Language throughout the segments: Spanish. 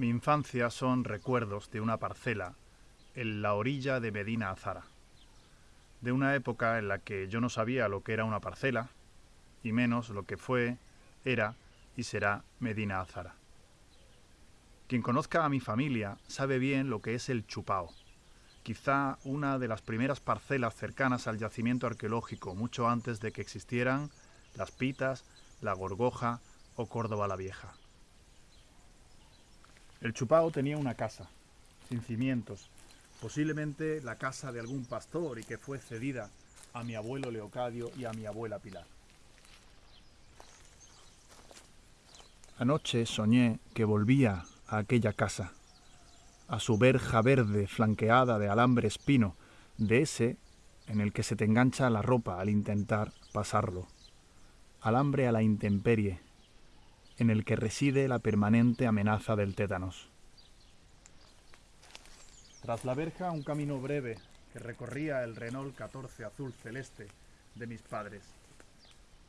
Mi infancia son recuerdos de una parcela en la orilla de Medina Azara, de una época en la que yo no sabía lo que era una parcela, y menos lo que fue, era y será Medina Azara. Quien conozca a mi familia sabe bien lo que es el chupao, quizá una de las primeras parcelas cercanas al yacimiento arqueológico, mucho antes de que existieran las Pitas, la Gorgoja o Córdoba la Vieja. El Chupao tenía una casa, sin cimientos, posiblemente la casa de algún pastor y que fue cedida a mi abuelo Leocadio y a mi abuela Pilar. Anoche soñé que volvía a aquella casa, a su verja verde flanqueada de alambre espino, de ese en el que se te engancha la ropa al intentar pasarlo. Alambre a la intemperie, en el que reside la permanente amenaza del tétanos. Tras la verja, un camino breve que recorría el Renault 14 azul celeste de mis padres.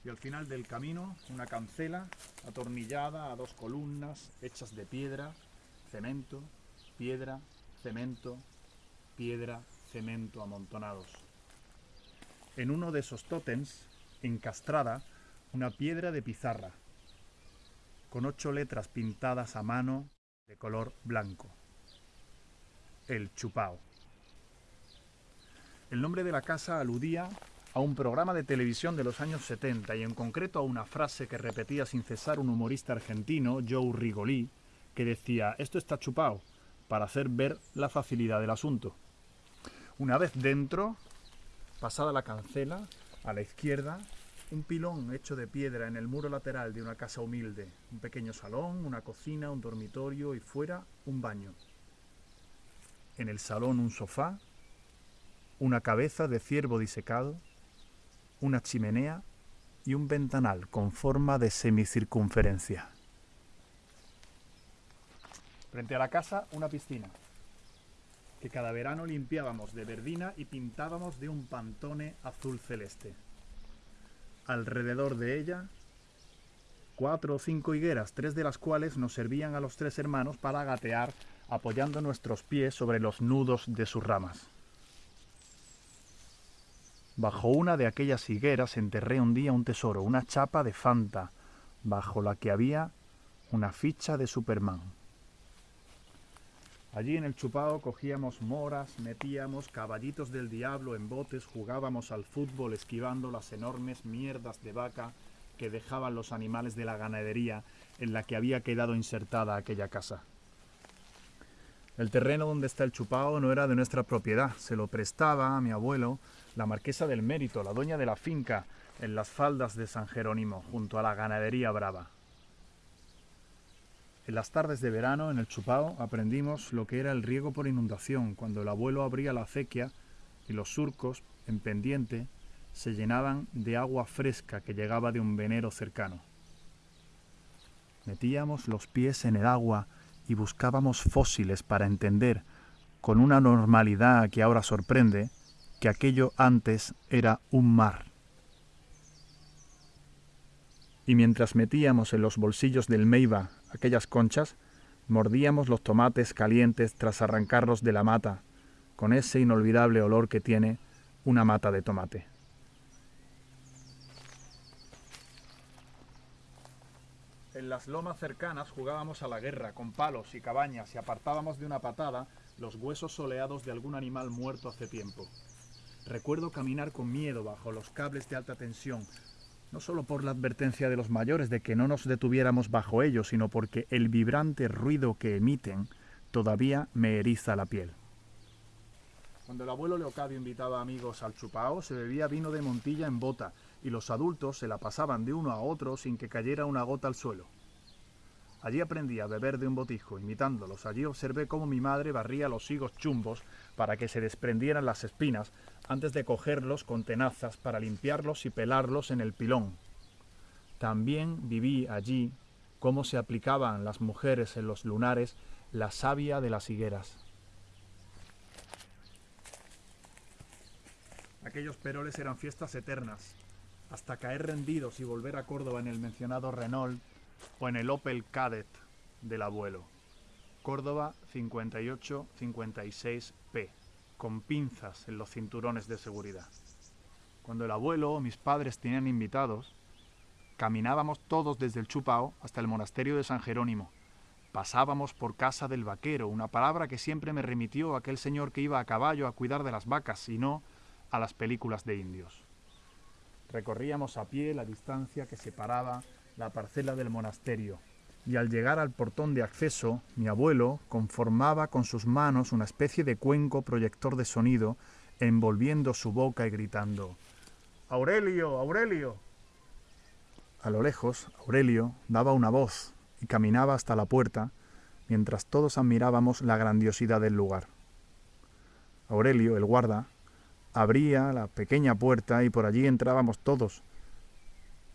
Y al final del camino, una cancela atornillada a dos columnas hechas de piedra, cemento, piedra, cemento, piedra, cemento amontonados. En uno de esos tótems, encastrada, una piedra de pizarra, con ocho letras pintadas a mano de color blanco. El Chupao. El nombre de la casa aludía a un programa de televisión de los años 70 y en concreto a una frase que repetía sin cesar un humorista argentino, Joe Rigolí, que decía, esto está chupao, para hacer ver la facilidad del asunto. Una vez dentro, pasada la cancela, a la izquierda un pilón hecho de piedra en el muro lateral de una casa humilde, un pequeño salón, una cocina, un dormitorio y fuera un baño. En el salón un sofá, una cabeza de ciervo disecado, una chimenea y un ventanal con forma de semicircunferencia. Frente a la casa una piscina, que cada verano limpiábamos de verdina y pintábamos de un pantone azul celeste alrededor de ella cuatro o cinco higueras, tres de las cuales nos servían a los tres hermanos para gatear apoyando nuestros pies sobre los nudos de sus ramas. Bajo una de aquellas higueras enterré un día un tesoro, una chapa de Fanta, bajo la que había una ficha de Superman. Allí en el chupao cogíamos moras, metíamos caballitos del diablo en botes, jugábamos al fútbol esquivando las enormes mierdas de vaca que dejaban los animales de la ganadería en la que había quedado insertada aquella casa. El terreno donde está el chupao no era de nuestra propiedad, se lo prestaba a mi abuelo, la marquesa del mérito, la dueña de la finca, en las faldas de San Jerónimo, junto a la ganadería brava. En las tardes de verano, en el Chupao, aprendimos lo que era el riego por inundación, cuando el abuelo abría la acequia y los surcos, en pendiente, se llenaban de agua fresca que llegaba de un venero cercano. Metíamos los pies en el agua y buscábamos fósiles para entender, con una normalidad que ahora sorprende, que aquello antes era un mar. Y mientras metíamos en los bolsillos del Meiba aquellas conchas, mordíamos los tomates calientes tras arrancarlos de la mata, con ese inolvidable olor que tiene una mata de tomate. En las lomas cercanas jugábamos a la guerra con palos y cabañas y apartábamos de una patada los huesos soleados de algún animal muerto hace tiempo. Recuerdo caminar con miedo bajo los cables de alta tensión, no solo por la advertencia de los mayores de que no nos detuviéramos bajo ellos, sino porque el vibrante ruido que emiten todavía me eriza la piel. Cuando el abuelo Leocadio invitaba amigos al chupao, se bebía vino de Montilla en bota, y los adultos se la pasaban de uno a otro sin que cayera una gota al suelo. Allí aprendí a beber de un botijo, imitándolos. Allí observé cómo mi madre barría los higos chumbos para que se desprendieran las espinas antes de cogerlos con tenazas para limpiarlos y pelarlos en el pilón. También viví allí cómo se aplicaban las mujeres en los lunares la savia de las higueras. Aquellos peroles eran fiestas eternas, hasta caer rendidos y volver a Córdoba en el mencionado Renault o en el Opel Cadet del abuelo. Córdoba 58-56P, con pinzas en los cinturones de seguridad. Cuando el abuelo o mis padres tenían invitados, caminábamos todos desde el Chupao hasta el monasterio de San Jerónimo. Pasábamos por casa del vaquero, una palabra que siempre me remitió aquel señor que iba a caballo a cuidar de las vacas y no a las películas de indios. Recorríamos a pie la distancia que separaba la parcela del monasterio, y al llegar al portón de acceso, mi abuelo conformaba con sus manos una especie de cuenco proyector de sonido, envolviendo su boca y gritando Aurelio, Aurelio. A lo lejos, Aurelio daba una voz y caminaba hasta la puerta, mientras todos admirábamos la grandiosidad del lugar. Aurelio, el guarda, abría la pequeña puerta y por allí entrábamos todos.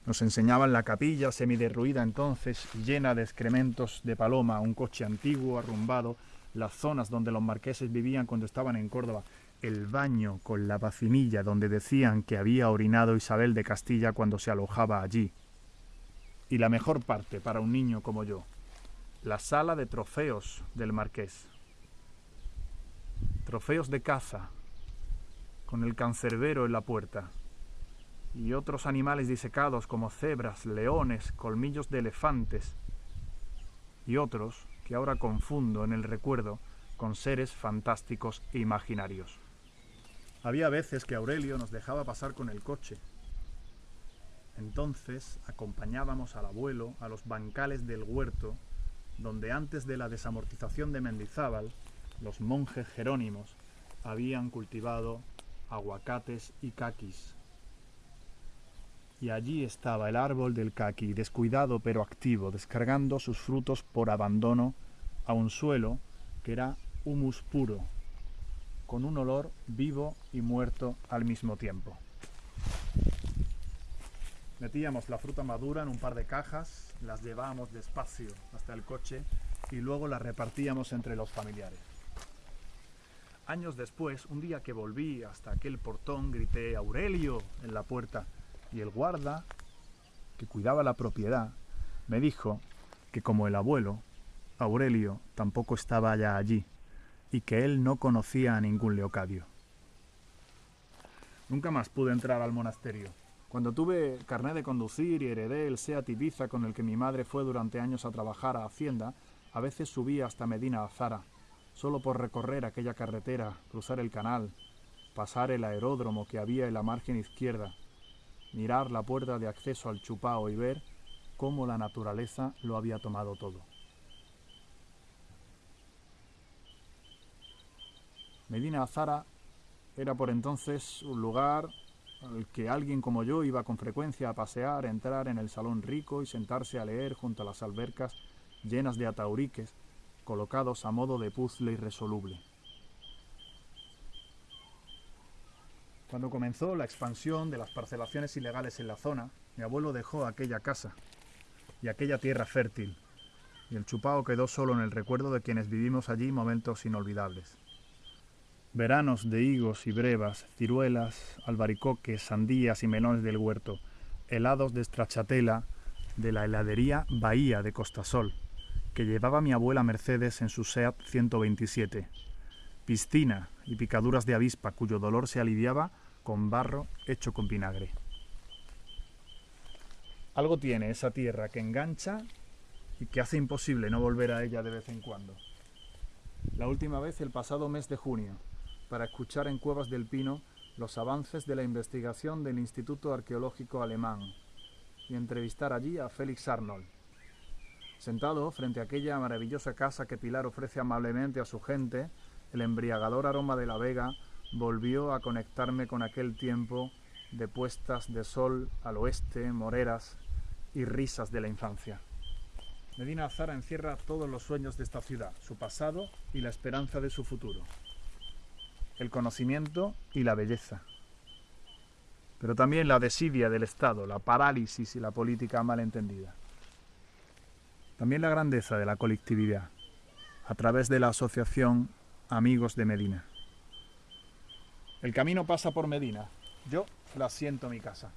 Nos enseñaban la capilla semiderruida entonces, llena de excrementos de paloma, un coche antiguo, arrumbado, las zonas donde los marqueses vivían cuando estaban en Córdoba, el baño con la vacinilla donde decían que había orinado Isabel de Castilla cuando se alojaba allí. Y la mejor parte para un niño como yo, la sala de trofeos del marqués. Trofeos de caza, con el cancerbero en la puerta, y otros animales disecados como cebras, leones, colmillos de elefantes, y otros que ahora confundo en el recuerdo con seres fantásticos e imaginarios. Había veces que Aurelio nos dejaba pasar con el coche. Entonces acompañábamos al abuelo a los bancales del huerto, donde antes de la desamortización de Mendizábal, los monjes jerónimos habían cultivado aguacates y caquis. Y allí estaba el árbol del caqui, descuidado pero activo, descargando sus frutos por abandono a un suelo que era humus puro, con un olor vivo y muerto al mismo tiempo. Metíamos la fruta madura en un par de cajas, las llevábamos despacio hasta el coche y luego las repartíamos entre los familiares. Años después, un día que volví hasta aquel portón, grité Aurelio en la puerta y el guarda, que cuidaba la propiedad, me dijo que como el abuelo, Aurelio tampoco estaba ya allí y que él no conocía a ningún Leocadio. Nunca más pude entrar al monasterio. Cuando tuve carné de conducir y heredé el Seat Ibiza con el que mi madre fue durante años a trabajar a Hacienda, a veces subía hasta Medina Azara, solo por recorrer aquella carretera, cruzar el canal, pasar el aeródromo que había en la margen izquierda, mirar la puerta de acceso al Chupao y ver cómo la naturaleza lo había tomado todo. Medina Azara era por entonces un lugar al que alguien como yo iba con frecuencia a pasear, entrar en el salón rico y sentarse a leer junto a las albercas llenas de atauriques colocados a modo de puzzle irresoluble. Cuando comenzó la expansión de las parcelaciones ilegales en la zona, mi abuelo dejó aquella casa y aquella tierra fértil, y el chupao quedó solo en el recuerdo de quienes vivimos allí momentos inolvidables. Veranos de higos y brevas, ciruelas, albaricoques, sandías y melones del huerto, helados de stracciatella de la heladería Bahía de Costasol, que llevaba mi abuela Mercedes en su SEAT 127. Piscina y picaduras de avispa cuyo dolor se aliviaba con barro hecho con vinagre. Algo tiene esa tierra que engancha y que hace imposible no volver a ella de vez en cuando. La última vez el pasado mes de junio, para escuchar en Cuevas del Pino los avances de la investigación del Instituto Arqueológico Alemán y entrevistar allí a Félix Arnold, Sentado frente a aquella maravillosa casa que Pilar ofrece amablemente a su gente, el embriagador aroma de la vega volvió a conectarme con aquel tiempo de puestas de sol al oeste, moreras y risas de la infancia. Medina Azara encierra todos los sueños de esta ciudad, su pasado y la esperanza de su futuro. El conocimiento y la belleza. Pero también la desidia del Estado, la parálisis y la política malentendida. También la grandeza de la colectividad, a través de la asociación Amigos de Medina. El camino pasa por Medina. Yo la siento mi casa.